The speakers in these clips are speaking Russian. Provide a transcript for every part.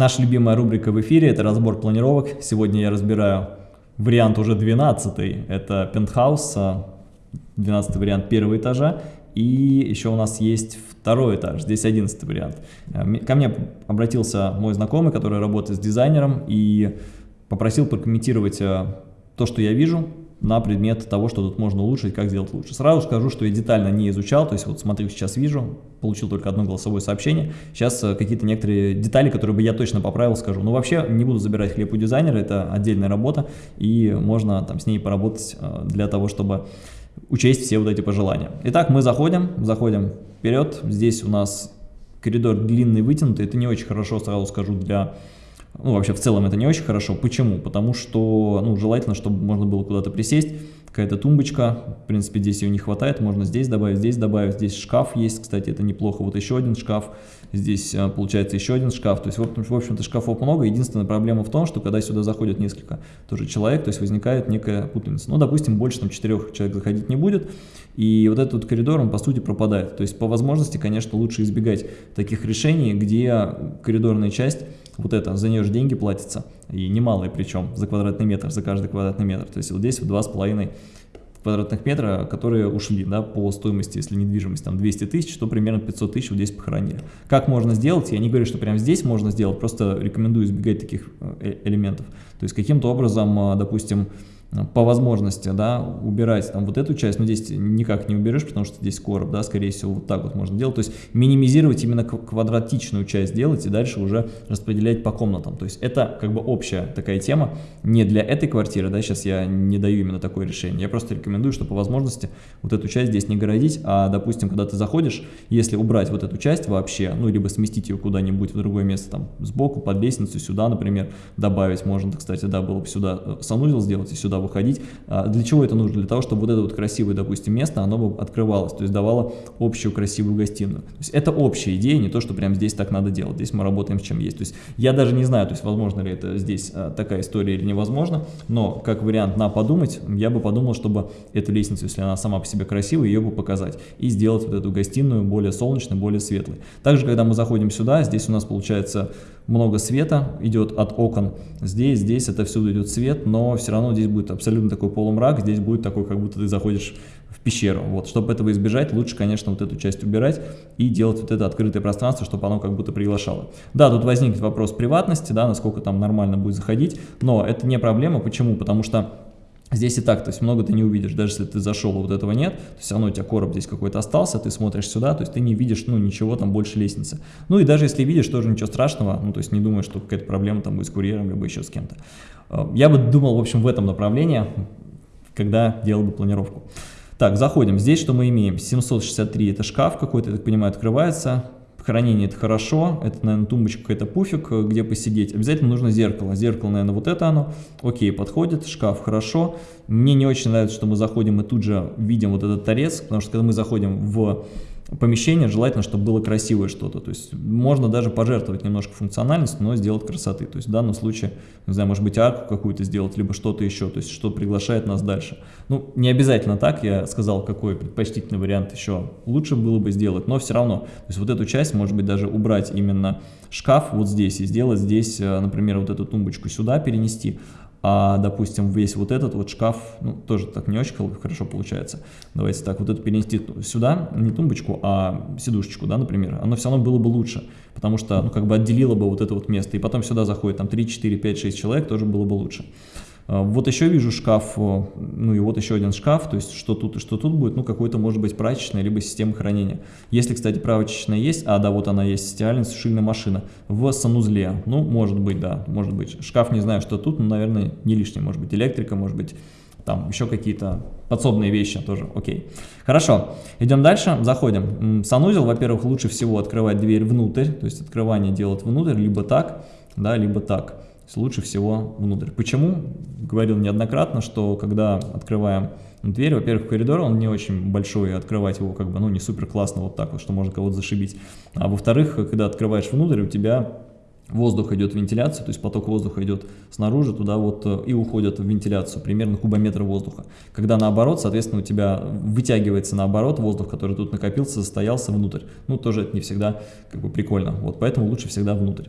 Наша любимая рубрика в эфире – это разбор планировок. Сегодня я разбираю вариант уже 12 это пентхаус, 12 вариант первого этажа. И еще у нас есть второй этаж, здесь 11 вариант. Ко мне обратился мой знакомый, который работает с дизайнером, и попросил прокомментировать э, то, что я вижу, на предмет того, что тут можно улучшить, как сделать лучше. Сразу скажу, что я детально не изучал, то есть вот смотрю, сейчас вижу, получил только одно голосовое сообщение. Сейчас э, какие-то некоторые детали, которые бы я точно поправил, скажу. Но вообще не буду забирать хлеб у дизайнера, это отдельная работа, и можно там с ней поработать э, для того, чтобы учесть все вот эти пожелания. Итак, мы заходим, заходим вперед. Здесь у нас коридор длинный, вытянутый. Это не очень хорошо, сразу скажу, для ну, вообще, в целом это не очень хорошо. Почему? Потому что, ну, желательно, чтобы можно было куда-то присесть, какая-то тумбочка, в принципе, здесь ее не хватает, можно здесь добавить, здесь добавить, здесь шкаф есть, кстати, это неплохо, вот еще один шкаф, здесь а, получается еще один шкаф, то есть, в общем-то, шкафов много, единственная проблема в том, что когда сюда заходят несколько тоже человек, то есть возникает некая путаница, ну, допустим, больше там четырех человек заходить не будет, и вот этот вот коридор, он по сути пропадает, то есть, по возможности, конечно, лучше избегать таких решений, где коридорная часть вот это, за нее же деньги платятся, и немалые причем, за квадратный метр, за каждый квадратный метр. То есть вот здесь в два с половиной квадратных метра, которые ушли да, по стоимости, если недвижимость там 200 тысяч, то примерно 500 тысяч вот здесь похоронили. Как можно сделать? Я не говорю, что прямо здесь можно сделать, просто рекомендую избегать таких э, элементов. То есть каким-то образом, э, допустим, по возможности, да, убирать там вот эту часть, но здесь никак не уберешь, потому что здесь короб, да, скорее всего, вот так вот можно делать, то есть минимизировать именно квадратичную часть делать и дальше уже распределять по комнатам, то есть это как бы общая такая тема, не для этой квартиры, да, сейчас я не даю именно такое решение, я просто рекомендую, что по возможности вот эту часть здесь не городить, а, допустим, когда ты заходишь, если убрать вот эту часть вообще, ну, либо сместить ее куда-нибудь в другое место, там, сбоку, под лестницу, сюда, например, добавить, можно, кстати, да, было бы сюда э, санузел сделать и сюда выходить. А для чего это нужно? Для того, чтобы вот это вот красивое, допустим, место, оно бы открывалось, то есть давало общую красивую гостиную. То есть это общая идея, не то, что прямо здесь так надо делать. Здесь мы работаем с чем есть. То есть я даже не знаю, то есть возможно ли это здесь а, такая история или невозможно, но как вариант на подумать, я бы подумал, чтобы эту лестницу, если она сама по себе красивая, ее бы показать и сделать вот эту гостиную более солнечной, более светлой. Также, когда мы заходим сюда, здесь у нас получается много света идет от окон. Здесь, здесь это всюду идет свет, но все равно здесь будет абсолютно такой полумрак, здесь будет такой, как будто ты заходишь в пещеру. Вот, чтобы этого избежать, лучше, конечно, вот эту часть убирать и делать вот это открытое пространство, чтобы оно как будто приглашало. Да, тут возникнет вопрос приватности, да, насколько там нормально будет заходить, но это не проблема. Почему? Потому что Здесь и так, то есть много ты не увидишь, даже если ты зашел, вот этого нет, то все равно у тебя короб здесь какой-то остался, ты смотришь сюда, то есть ты не видишь, ну, ничего там больше лестницы. Ну и даже если видишь, тоже ничего страшного, ну, то есть не думаю, что какая-то проблема там будет с курьером, либо еще с кем-то. Э, я бы думал, в общем, в этом направлении, когда делал бы планировку. Так, заходим. Здесь что мы имеем? 763 это шкаф какой-то, я так понимаю, открывается. Хранение это хорошо, это, наверное, тумбочка какой-то пуфик, э, где посидеть. Обязательно нужно зеркало. Зеркало, наверное, вот это оно. Окей, подходит, шкаф хорошо. Мне не очень нравится, что мы заходим и тут же видим вот этот торец, потому что когда мы заходим в помещение, желательно, чтобы было красивое что-то. То есть можно даже пожертвовать немножко функциональностью, но сделать красоты. То есть в данном случае, не знаю, может быть арку какую-то сделать, либо что-то еще, то есть что приглашает нас дальше. Ну, не обязательно так, я сказал, какой предпочтительный вариант еще лучше было бы сделать, но все равно. То есть вот эту часть, может быть, даже убрать именно шкаф вот здесь и сделать здесь, э, например, вот эту тумбочку сюда перенести, а, допустим, весь вот этот вот шкаф, ну, тоже так не очень хорошо получается. Давайте так, вот это перенести сюда, не тумбочку, а сидушечку, да, например, оно все равно было бы лучше, потому что, ну, как бы отделило бы вот это вот место, и потом сюда заходит там 3, 4, 5, 6 человек, тоже было бы лучше. А, вот еще вижу шкаф, ну и вот еще один шкаф, то есть что тут и что тут будет, ну какой-то может быть прачечная, либо система хранения. Если, кстати, прачечная есть, а да, вот она есть, стиральная сушильная машина в санузле, ну может быть, да, может быть. Шкаф не знаю, что тут, но, наверное, не лишний, может быть электрика, может быть там еще какие-то подсобные вещи тоже, окей. Хорошо, идем дальше, заходим. Санузел, во-первых, лучше всего открывать дверь внутрь, то есть открывание делать внутрь, либо так, да, либо так лучше всего внутрь. Почему? Говорил неоднократно, что когда открываем дверь, во-первых, коридор, он не очень большой, открывать его как бы, ну, не супер классно вот так вот, что можно кого-то зашибить. А во-вторых, когда открываешь внутрь, у тебя воздух идет в вентиляцию, то есть поток воздуха идет снаружи туда вот э, и уходит в вентиляцию, примерно кубометр воздуха. Когда наоборот, соответственно, у тебя вытягивается наоборот воздух, который тут накопился, застоялся внутрь. Ну, тоже это не всегда как бы прикольно, вот поэтому лучше всегда внутрь.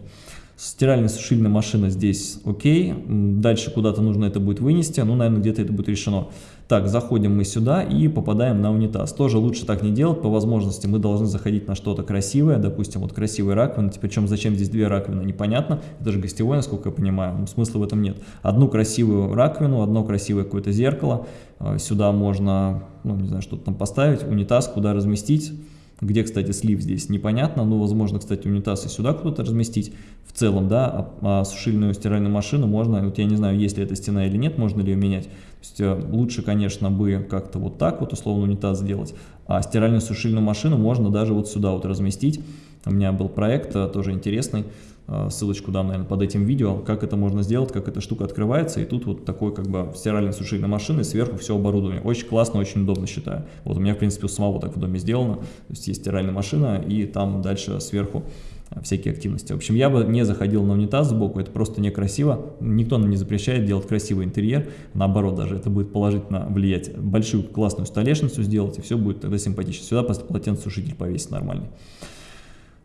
Стиральная сушильная машина здесь окей. Дальше куда-то нужно это будет вынести. Ну, наверное, где-то это будет решено. Так, заходим мы сюда и попадаем на унитаз. Тоже лучше так не делать. По возможности мы должны заходить на что-то красивое. Допустим, вот красивая раковина. Причем зачем здесь две раковины, непонятно. Это же гостевой, насколько я понимаю. Ну, смысла в этом нет. Одну красивую раковину, одно красивое какое-то зеркало. А, сюда можно, ну, не знаю, что-то там поставить. Унитаз, куда разместить. Где, кстати, слив здесь непонятно, но, возможно, кстати, унитаз и сюда куда-то разместить в целом, да, а, а сушильную стиральную машину можно, вот я не знаю, есть ли эта стена или нет, можно ли ее менять. То есть э, лучше, конечно, бы как-то вот так вот условно унитаз сделать, а стиральную сушильную машину можно даже вот сюда вот разместить. У меня был проект э, тоже интересный, ссылочку дам, наверное, под этим видео, как это можно сделать, как эта штука открывается, и тут вот такой как бы стиральной сушильной машины, сверху все оборудование. Очень классно, очень удобно считаю. Вот у меня, в принципе, у самого так в доме сделано, то есть есть стиральная машина, и там дальше сверху всякие активности. В общем, я бы не заходил на унитаз сбоку, это просто некрасиво. Никто нам не запрещает делать красивый интерьер, наоборот, даже это будет положительно влиять. Большую классную столешницу сделать, и все будет тогда симпатично. Сюда просто полотенцесушитель повесить нормальный.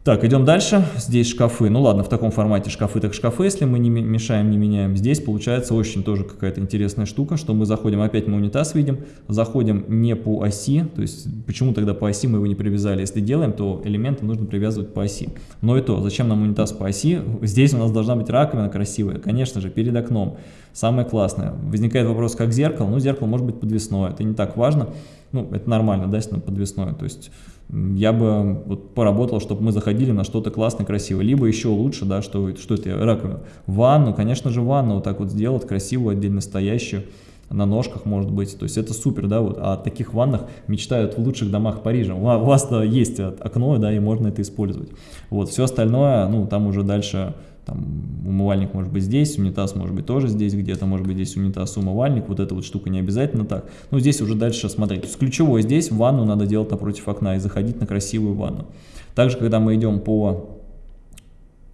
Так, идем дальше. Здесь шкафы. Ну ладно, в таком формате шкафы так шкафы, если мы не мешаем, не меняем. Здесь получается очень тоже какая-то интересная штука, что мы заходим, опять мы унитаз видим, заходим не по оси, то есть почему тогда по оси мы его не привязали? Если делаем, то элементы нужно привязывать по оси. Но и то, зачем нам унитаз по оси? Здесь у нас должна быть раковина красивая, конечно же, перед окном. Самое классное. Возникает вопрос, как зеркало. Ну, зеркало может быть подвесное, это не так важно. Ну, это нормально, да, если оно подвесное. То есть я бы вот поработал, чтобы мы заходили на что-то классное, красивое. Либо еще лучше, да, что, что это раковина. Ванну, конечно же, ванну вот так вот сделать, красивую, отдельно стоящую, на ножках, может быть. То есть это супер, да, вот. А о таких ваннах мечтают в лучших домах Парижа. У вас-то есть окно, да, и можно это использовать. Вот, все остальное, ну, там уже дальше там умывальник может быть здесь, унитаз может быть тоже здесь где-то, может быть здесь унитаз, умывальник, вот эта вот штука не обязательно так. Но здесь уже дальше смотреть. То есть ключевое здесь, ванну надо делать напротив окна и заходить на красивую ванну. Также, когда мы идем по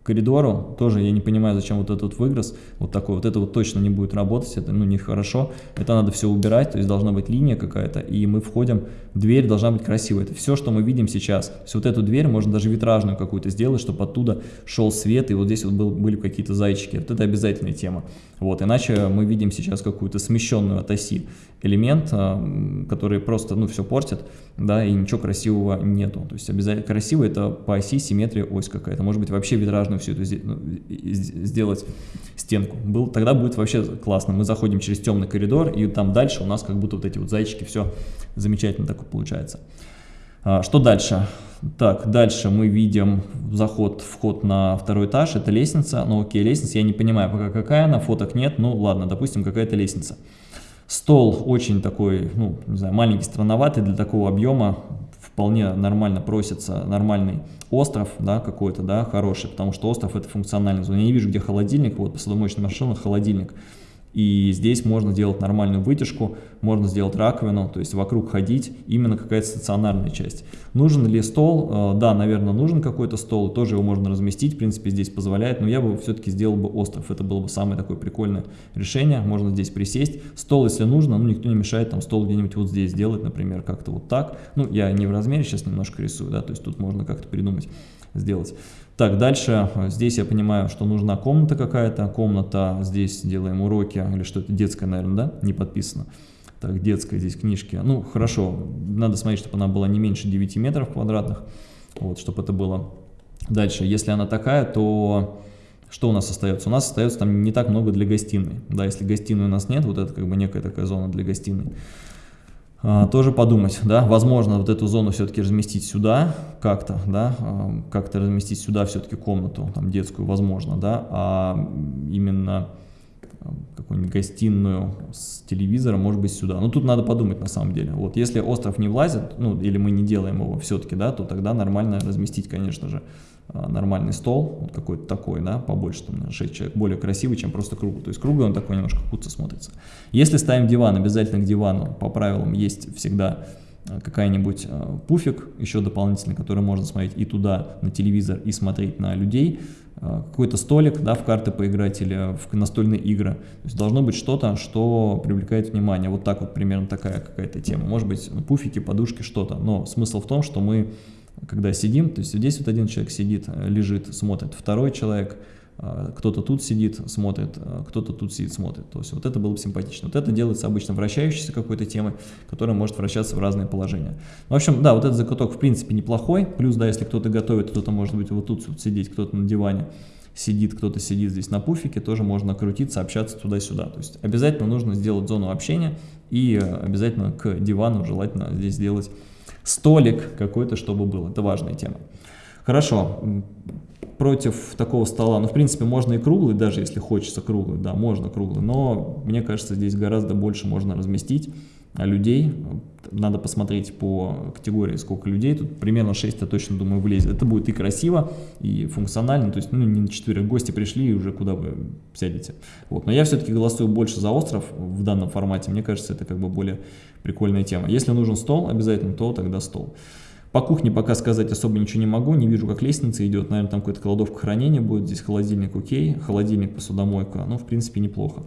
коридору, тоже я не понимаю, зачем вот этот выгрыз, вот такой, вот это вот точно не будет работать, это ну нехорошо, это надо все убирать, то есть должна быть линия какая-то, и мы входим, дверь должна быть красивая, это все, что мы видим сейчас, то есть вот эту дверь можно даже витражную какую-то сделать, чтобы оттуда шел свет, и вот здесь вот был, были какие-то зайчики, вот это обязательная тема, вот, иначе мы видим сейчас какую-то смещенную от оси элемент, а, который просто, ну, все портит, да, и ничего красивого нету. То есть обязательно красиво это по оси симметрия ось какая-то. Может быть вообще витражную всю эту ну, сделать стенку. Был, тогда будет вообще классно. Мы заходим через темный коридор, и там дальше у нас как будто вот эти вот зайчики, все замечательно такое получается. А, что дальше? Так, дальше мы видим заход, вход на второй этаж, это лестница. Ну окей, лестница, я не понимаю пока какая она, фоток нет, ну ладно, допустим, какая-то лестница. Стол очень такой, ну, не знаю, маленький, странноватый для такого объема, вполне нормально просится нормальный остров, да, какой-то, да, хороший, потому что остров это функциональная зона. Я не вижу, где холодильник, вот посудомоечная машина, холодильник. И здесь можно сделать нормальную вытяжку, можно сделать раковину, то есть вокруг ходить, именно какая-то стационарная часть. Нужен ли стол? Э, да, наверное, нужен какой-то стол, тоже его можно разместить, в принципе, здесь позволяет, но я бы все-таки сделал бы остров, это было бы самое такое прикольное решение, можно здесь присесть. Стол, если нужно, ну, никто не мешает там стол где-нибудь вот здесь сделать, например, как-то вот так. Ну, я не в размере сейчас немножко рисую, да, то есть тут можно как-то придумать, сделать. Так, дальше здесь я понимаю, что нужна комната какая-то. Комната, здесь делаем уроки, или что это детская, наверное, да? Не подписано. Так, детская здесь книжки. Ну, хорошо, надо смотреть, чтобы она была не меньше 9 метров квадратных. Вот, чтобы это было. Дальше, если она такая, то что у нас остается? У нас остается там не так много для гостиной. Да, если гостиной у нас нет, вот это как бы некая такая зона для гостиной. А, тоже подумать, да, возможно вот эту зону все-таки разместить сюда как-то, да, а, как-то разместить сюда все-таки комнату, там детскую, возможно, да, а именно а, какую-нибудь гостиную с телевизором, может быть, сюда. Но тут надо подумать на самом деле. Вот если остров не влазит, ну, или мы не делаем его все-таки, да, то тогда нормально разместить, конечно же, нормальный стол, вот какой-то такой, да, побольше, там, 6 человек, более красивый, чем просто круглый. То есть круглый он такой немножко худо смотрится. Если ставим диван, обязательно к дивану по правилам есть всегда а, какая-нибудь э, пуфик еще дополнительный, который можно смотреть и туда на телевизор, и смотреть на людей, э, какой-то столик, да, в карты поиграть или в настольные игры. То есть должно быть что-то, что привлекает внимание. Вот так вот примерно такая какая-то тема. Может быть пуфики, подушки, что-то. Но смысл в том, что мы когда сидим, то есть здесь вот один человек сидит, лежит, смотрит, второй человек а, кто-то тут сидит, смотрит, а, кто-то тут сидит, смотрит. То есть вот это было бы симпатично. Вот это делается обычно вращающейся какой-то темой, которая может вращаться в разные положения. В общем, да, вот этот закуток в принципе неплохой. Плюс, да, если кто-то готовит, кто-то может быть вот тут вот сидеть, кто-то на диване сидит, кто-то сидит здесь на пуфике, тоже можно крутиться, общаться туда-сюда. То есть обязательно нужно сделать зону общения и обязательно к дивану желательно здесь сделать столик какой-то, чтобы был. Это важная тема. Хорошо, против такого стола, ну, в принципе, можно и круглый, даже если хочется круглый, да, можно круглый, но мне кажется, здесь гораздо больше можно разместить людей, надо посмотреть по категории, сколько людей, тут примерно 6, я точно думаю, влезет. Это будет и красиво, и функционально, то есть, ну, не на 4 гости пришли и уже куда вы сядете. Вот. Но я все-таки голосую больше за остров в данном формате, мне кажется, это как бы более прикольная тема. Если нужен стол обязательно, то тогда стол. По кухне пока сказать особо ничего не могу, не вижу, как лестница идет, наверное, там какая-то кладовка хранения будет, здесь холодильник окей, холодильник, посудомойка, ну, в принципе, неплохо.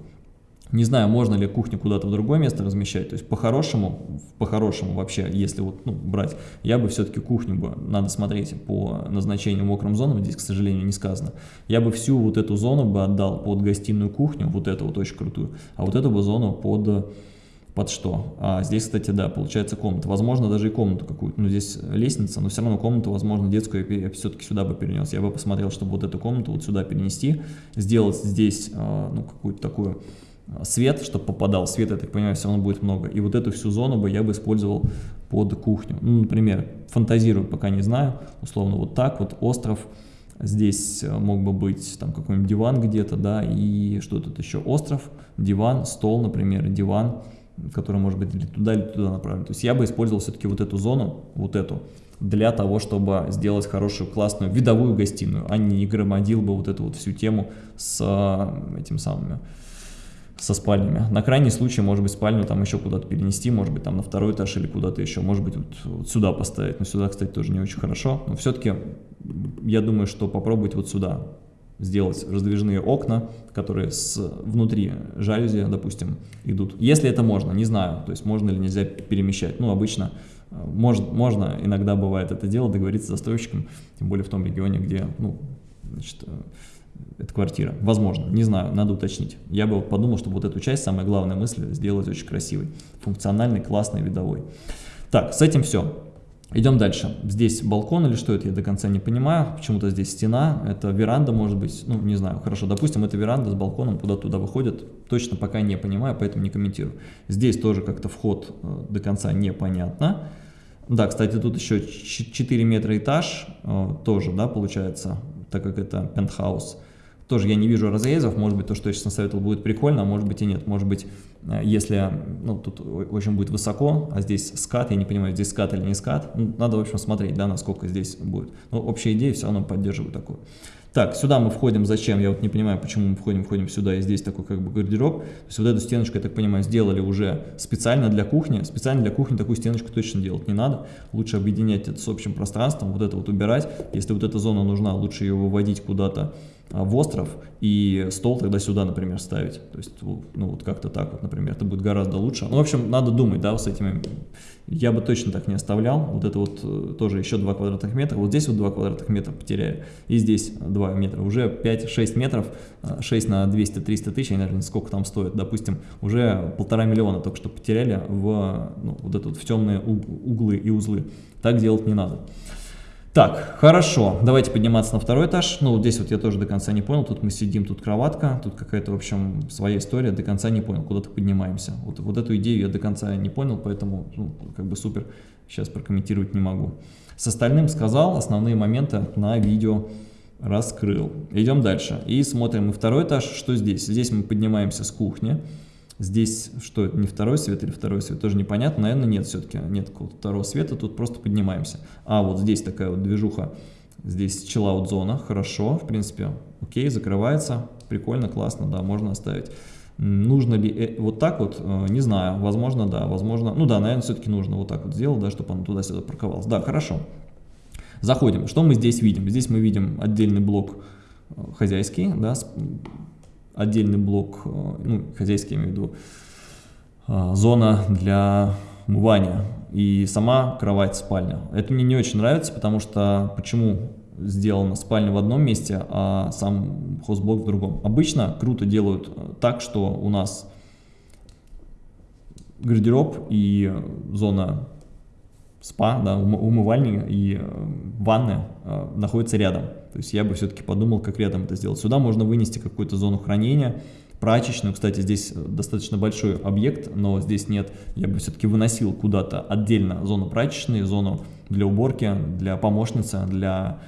Не знаю, можно ли кухню куда-то в другое место размещать, то есть по-хорошему, по-хорошему вообще, если вот ну, брать, я бы все-таки кухню бы, надо смотреть по назначению мокрым зонам, здесь, к сожалению, не сказано, я бы всю вот эту зону бы отдал под гостиную кухню, вот эту вот очень крутую, а вот эту бы зону под под что. А здесь, кстати, да, получается комната. Возможно, даже и комнату какую-то. Ну, здесь лестница, но все равно комнату, возможно, детскую я все-таки сюда бы перенес. Я бы посмотрел, чтобы вот эту комнату вот сюда перенести, сделать здесь, а, ну, какую-то такую свет, чтобы попадал. Свет, я так понимаю, все равно будет много. И вот эту всю зону бы я бы использовал под кухню. Ну, например, фантазирую, пока не знаю, условно вот так вот, остров, Здесь а, мог бы быть там какой-нибудь диван где-то, да, и что тут еще, остров, диван, стол, например, диван, который может быть или туда, или туда направлен. То есть я бы использовал все-таки вот эту зону, вот эту, для того, чтобы сделать хорошую, классную видовую гостиную, а не громадил бы вот эту вот всю тему с э, этим самыми, со спальнями. На крайний случай, может быть, спальню там еще куда-то перенести, может быть, там на второй этаж или куда-то еще, может быть, вот, вот сюда поставить. Но сюда, кстати, тоже не очень хорошо. Но все-таки я думаю, что попробовать вот сюда сделать раздвижные окна, которые с внутри жалюзи, допустим, идут. Если это можно, не знаю, то есть можно или нельзя перемещать. Ну, обычно э, может, можно, иногда бывает это дело, договориться с застройщиком, тем более в том регионе, где, ну, значит, э, это квартира. Возможно, не знаю, надо уточнить. Я бы подумал, что вот эту часть, самая главная мысль, сделать очень красивой, функциональной, классной, видовой. Так, с этим все. Идем дальше. Здесь балкон или что это, я до конца не понимаю. Почему-то здесь стена, это веранда может быть, ну не знаю, хорошо. Допустим, это веранда с балконом, куда туда выходит. Точно пока не понимаю, поэтому не комментирую. Здесь тоже как-то вход э, до конца непонятно. Да, кстати, тут еще 4 метра этаж, э, тоже, да, получается, так как это пентхаус. Тоже я не вижу разрезов, может быть, то, что я сейчас насоветовал, будет прикольно, а может быть и нет. Может быть, э, если, ну, тут очень будет высоко, а здесь скат, я не понимаю, здесь скат или не скат, ну, надо, в общем, смотреть, да, насколько здесь будет. Но общая идея все равно поддерживаю такую. Так, сюда мы входим, зачем? Я вот не понимаю, почему мы входим, входим сюда, и здесь такой как бы гардероб. То есть вот эту стеночку, я так понимаю, сделали уже специально для кухни. Специально для кухни такую стеночку точно делать не надо. Лучше объединять это с общим пространством, вот это вот убирать. Если вот эта зона нужна, лучше ее выводить куда-то в остров и стол тогда сюда, например, ставить. То есть, ну, вот как-то так вот, например, это будет гораздо лучше. Ну, в общем, надо думать, да, с этими. Я бы точно так не оставлял. Вот это вот э, тоже еще 2 квадратных метра. Вот здесь вот 2 квадратных метра потеряю. И здесь 2 метра. Уже 5-6 метров, 6 на 200-300 тысяч, я знаю, сколько там стоит. Допустим, уже полтора миллиона только что потеряли в, ну, вот это вот в темные углы и узлы. Так делать не надо. Так, хорошо, давайте подниматься на второй этаж. Ну, вот здесь вот я тоже до конца не понял, тут мы сидим, тут кроватка, тут какая-то, в общем, своя история, до конца не понял, куда-то поднимаемся. Вот, вот эту идею я до конца не понял, поэтому, ну, как бы супер, сейчас прокомментировать не могу. С остальным сказал, основные моменты на видео раскрыл. Идем дальше и смотрим, и второй этаж, что здесь? Здесь мы поднимаемся с кухни. Здесь что, не второй свет или второй свет, тоже непонятно. Наверное, нет все-таки, нет какого-то второго света, тут просто поднимаемся. А, вот здесь такая вот движуха, здесь chillout зона, хорошо, в принципе, окей, закрывается, прикольно, классно, да, можно оставить. Нужно ли э, вот так вот, э, не знаю, возможно, да, возможно, ну да, наверное, все-таки нужно вот так вот сделать, да, чтобы он туда-сюда парковался. Да, хорошо. Заходим. Что мы здесь видим? Здесь мы видим отдельный блок э, хозяйский, да, отдельный блок, э, ну, хозяйский, я имею в виду, э, зона для умывания и сама кровать, спальня. Это мне не очень нравится, потому что, почему сделана спальня в одном месте, а сам хостблок в другом. Обычно круто делают э, так, что у нас гардероб и зона спа, да, умывальник и ванны находятся рядом. То есть я бы все-таки подумал, как рядом это сделать. Сюда можно вынести какую-то зону хранения, прачечную. Кстати, здесь достаточно большой объект, но здесь нет. Я бы все-таки выносил куда-то отдельно зону прачечной, зону для уборки, для помощницы, для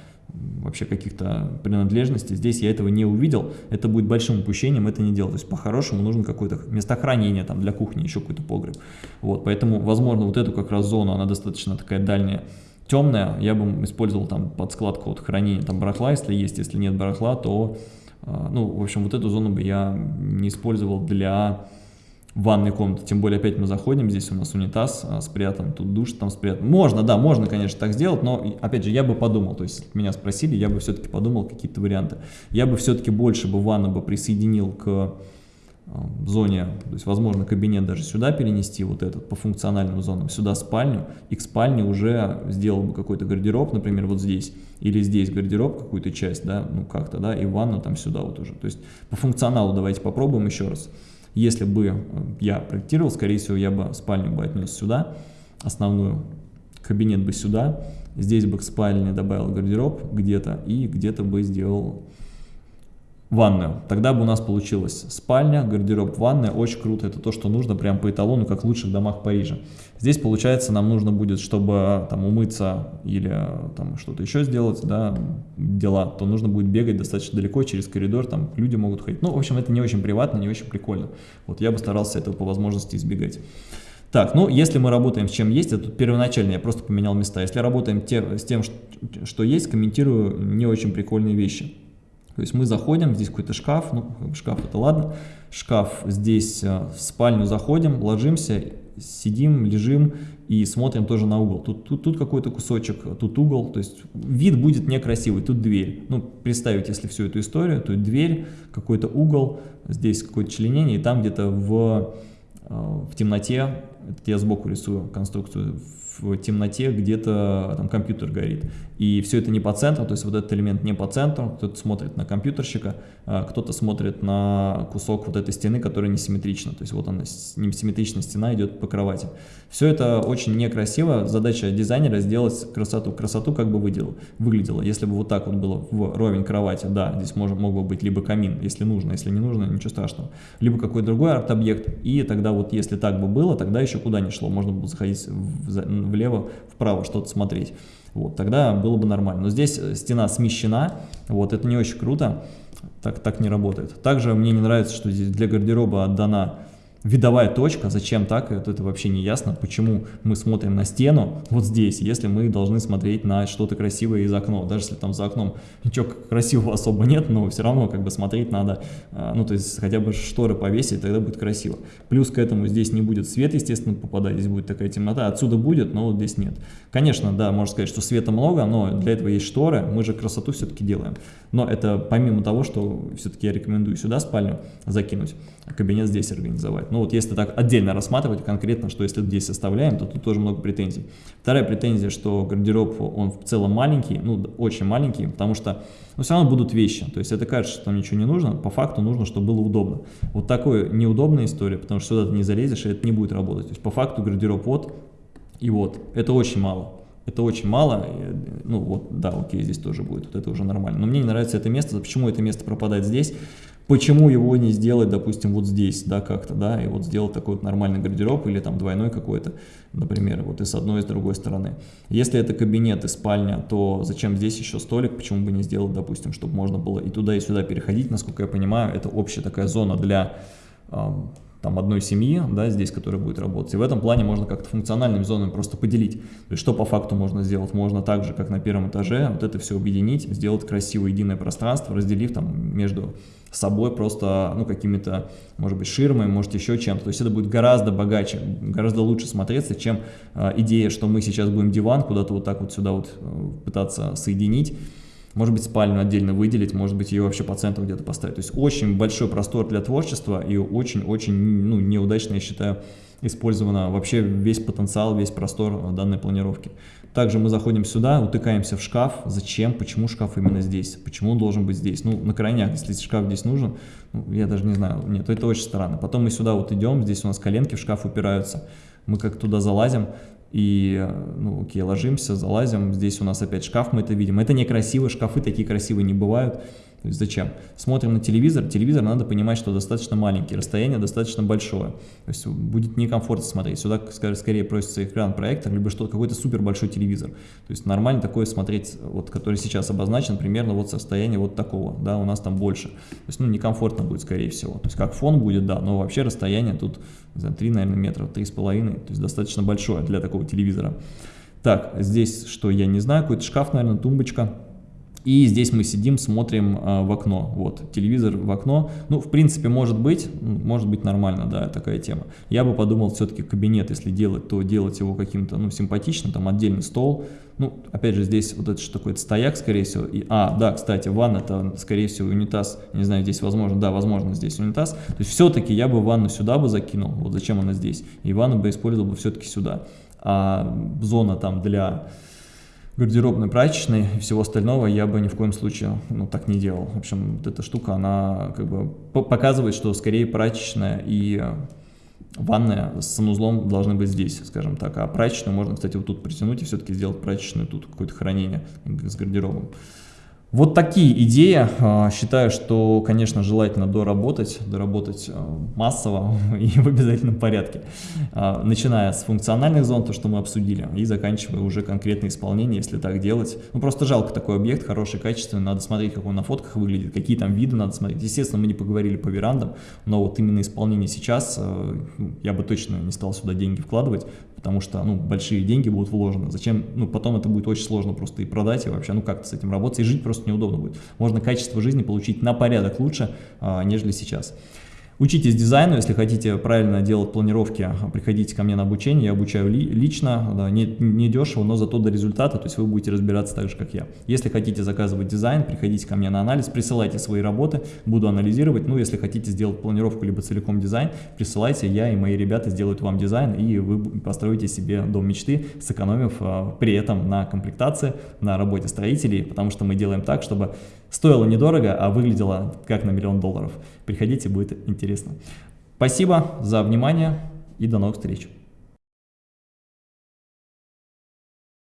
вообще каких-то принадлежностей. Здесь я этого не увидел. Это будет большим упущением это не делать. То есть по-хорошему нужно какое-то место хранения там для кухни, еще какой-то погреб. Вот, поэтому, возможно, вот эту как раз зону, она достаточно такая дальняя, темная. Я бы использовал там под складку вот хранения там барахла, если есть. Если нет барахла, то, а, ну, в общем, вот эту зону бы я не использовал для ванной комнаты, тем более опять мы заходим, здесь у нас унитаз а, спрятан, тут душ там спрятан. Можно, да, можно, конечно, так сделать, но, опять же, я бы подумал, то есть меня спросили, я бы все-таки подумал какие-то варианты. Я бы все-таки больше бы ванну бы присоединил к а, зоне, то есть, возможно, кабинет даже сюда перенести, вот этот, по функциональным зонам, сюда спальню, и к спальне уже сделал бы какой-то гардероб, например, вот здесь, или здесь гардероб, какую-то часть, да, ну как-то, да, и ванну там сюда вот уже. То есть, по функционалу давайте попробуем еще раз. Если бы э, я проектировал, скорее всего, я бы спальню бы отнес сюда, основную, кабинет бы сюда, здесь бы к спальне добавил гардероб где-то и где-то бы сделал ванную. Тогда бы у нас получилась спальня, гардероб, ванная. Очень круто. Это то, что нужно прям по эталону, как в лучших домах Парижа. Здесь, получается, нам нужно будет, чтобы там умыться или там что-то еще сделать, да, дела, то нужно будет бегать достаточно далеко через коридор, там люди могут ходить. Ну, в общем, это не очень приватно, не очень прикольно. Вот я бы старался этого по возможности избегать. Так, ну, если мы работаем с чем есть, это тут первоначально я просто поменял места. Если работаем те, с тем, что есть, комментирую не очень прикольные вещи. То есть мы заходим, здесь какой-то шкаф, ну шкаф это ладно, шкаф здесь э, в спальню заходим, ложимся, сидим, лежим и смотрим тоже на угол. Тут, тут, тут какой-то кусочек, тут угол, то есть вид будет некрасивый, тут дверь. Ну, представить, если всю эту историю, то дверь, какой-то угол, здесь какое-то членение, и там где-то в, э, в темноте, это я сбоку рисую конструкцию, в темноте где-то там компьютер горит. И все это не по центру, то есть вот этот элемент не по центру, кто-то смотрит на компьютерщика, а кто-то смотрит на кусок вот этой стены, которая несимметрична, то есть вот она, несимметричная стена идет по кровати. Все это очень некрасиво, задача дизайнера сделать красоту. Красоту как бы выделил, выглядело, если бы вот так вот было в ровень кровати, да, здесь может, мог бы быть либо камин, если нужно, если не нужно, ничего страшного, либо какой-то другой арт-объект, и тогда вот если так бы было, тогда еще куда не шло, можно было заходить влево, вправо, что-то смотреть. Вот, тогда было бы нормально. Но здесь э, стена смещена, вот, это не очень круто, так, так не работает. Также мне не нравится, что здесь для гардероба отдана видовая точка, зачем так, это, это вообще не ясно, почему мы смотрим на стену вот здесь, если мы должны смотреть на что-то красивое из окна, даже если там за окном ничего красивого особо нет, но все равно как бы смотреть надо, а, ну то есть хотя бы шторы повесить, тогда будет красиво. Плюс к этому здесь не будет свет, естественно, попадать, здесь будет такая темнота, отсюда будет, но вот здесь нет. Конечно, да, можно сказать, что света много, но для этого есть шторы, мы же красоту все-таки делаем. Но это помимо того, что все-таки я рекомендую сюда спальню закинуть, кабинет здесь организовать. Ну вот если так отдельно рассматривать конкретно, что если здесь составляем, то тут тоже много претензий. Вторая претензия, что гардероб, он в целом маленький, ну очень маленький, потому что ну, все равно будут вещи. То есть это кажется, что там ничего не нужно, по факту нужно, чтобы было удобно. Вот такая неудобная история, потому что сюда ты не залезешь, и это не будет работать. То есть по факту гардероб вот и вот. Это очень мало. Это очень мало, ну вот, да, окей, здесь тоже будет, вот это уже нормально. Но мне не нравится это место, почему это место пропадает здесь, почему его не сделать, допустим, вот здесь, да, как-то, да, и вот сделать такой вот нормальный гардероб или там двойной какой-то, например, вот и с одной, и с другой стороны. Если это кабинет и спальня, то зачем здесь еще столик, почему бы не сделать, допустим, чтобы можно было и туда, и сюда переходить, насколько я понимаю, это общая такая зона для там, одной семьи, да, здесь, которая будет работать. И в этом плане можно как-то функциональными зонами просто поделить. То есть, что по факту можно сделать? Можно так же, как на первом этаже, вот это все объединить, сделать красивое единое пространство, разделив там между собой просто, ну, какими-то, может быть, ширмами, может, еще чем-то. То есть это будет гораздо богаче, гораздо лучше смотреться, чем э, идея, что мы сейчас будем диван куда-то вот так вот сюда вот э, пытаться соединить. Может быть спальню отдельно выделить, может быть ее вообще по центру где-то поставить. То есть очень большой простор для творчества и очень-очень ну, неудачно, я считаю, использовано вообще весь потенциал, весь простор данной планировки. Также мы заходим сюда, утыкаемся в шкаф. Зачем? Почему шкаф именно здесь? Почему он должен быть здесь? Ну, на крайняк, если шкаф здесь нужен, ну, я даже не знаю, нет, это очень странно. Потом мы сюда вот идем, здесь у нас коленки в шкаф упираются. Мы как туда залазим, и, ну, окей, ложимся, залазим, здесь у нас опять шкаф, мы это видим. Это некрасиво, шкафы такие красивые не бывают. То есть зачем? Смотрим на телевизор, телевизор надо понимать, что достаточно маленький, расстояние достаточно большое. То есть будет некомфортно смотреть. Сюда скорее просится экран проектор, либо что какой-то супер большой телевизор. То есть нормально такое смотреть, вот который сейчас обозначен, примерно вот с расстояния вот такого, да, у нас там больше. То есть, ну, некомфортно будет, скорее всего. То есть как фон будет, да, но вообще расстояние тут, знаю, 3, наверное, метра, 3,5, то есть достаточно большое для такого телевизора. Так, здесь что, я не знаю, какой-то шкаф, наверное, тумбочка. И здесь мы сидим, смотрим э, в окно, вот, телевизор в окно. Ну, в принципе, может быть, может быть нормально, да, такая тема. Я бы подумал, все-таки кабинет, если делать, то делать его каким-то, ну, симпатичным, там, отдельный стол. Ну, опять же, здесь вот это что такое, стояк, скорее всего. И, а, да, кстати, ванна, это, скорее всего, унитаз. Не знаю, здесь возможно, да, возможно, здесь унитаз. То есть все-таки я бы ванну сюда бы закинул, вот зачем она здесь. И ванну бы использовал бы все-таки сюда. А зона там для гардеробной, прачечной и всего остального я бы ни в коем случае ну, так не делал. В общем, вот эта штука, она как бы показывает, что скорее прачечная и ванная с санузлом должны быть здесь, скажем так. А прачечную можно, кстати, вот тут притянуть и все-таки сделать прачечную тут какое-то хранение с гардеробом. Вот такие идеи. А, считаю, что, конечно, желательно доработать, доработать а, массово и в обязательном порядке. А, начиная с функциональных зон, то, что мы обсудили, и заканчивая уже конкретное исполнение, если так делать. Ну, просто жалко такой объект, хороший, качественный, надо смотреть, как он на фотках выглядит, какие там виды надо смотреть. Естественно, мы не поговорили по верандам, но вот именно исполнение сейчас, ну, я бы точно не стал сюда деньги вкладывать, потому что, ну, большие деньги будут вложены. Зачем, ну, потом это будет очень сложно просто и продать, и вообще, ну, как-то с этим работать, и жить просто неудобно будет. Можно качество жизни получить на порядок лучше, а, нежели сейчас. Учитесь дизайну, если хотите правильно делать планировки, приходите ко мне на обучение, я обучаю ли, лично, да, не, не дешево, но зато до результата, то есть вы будете разбираться так же, как я. Если хотите заказывать дизайн, приходите ко мне на анализ, присылайте свои работы, буду анализировать, ну, если хотите сделать планировку, либо целиком дизайн, присылайте, я и мои ребята сделают вам дизайн, и вы построите себе дом мечты, сэкономив а, при этом на комплектации, на работе строителей, потому что мы делаем так, чтобы стоило недорого, а выглядело как на миллион долларов. Приходите, будет интересно. Спасибо за внимание и до новых встреч.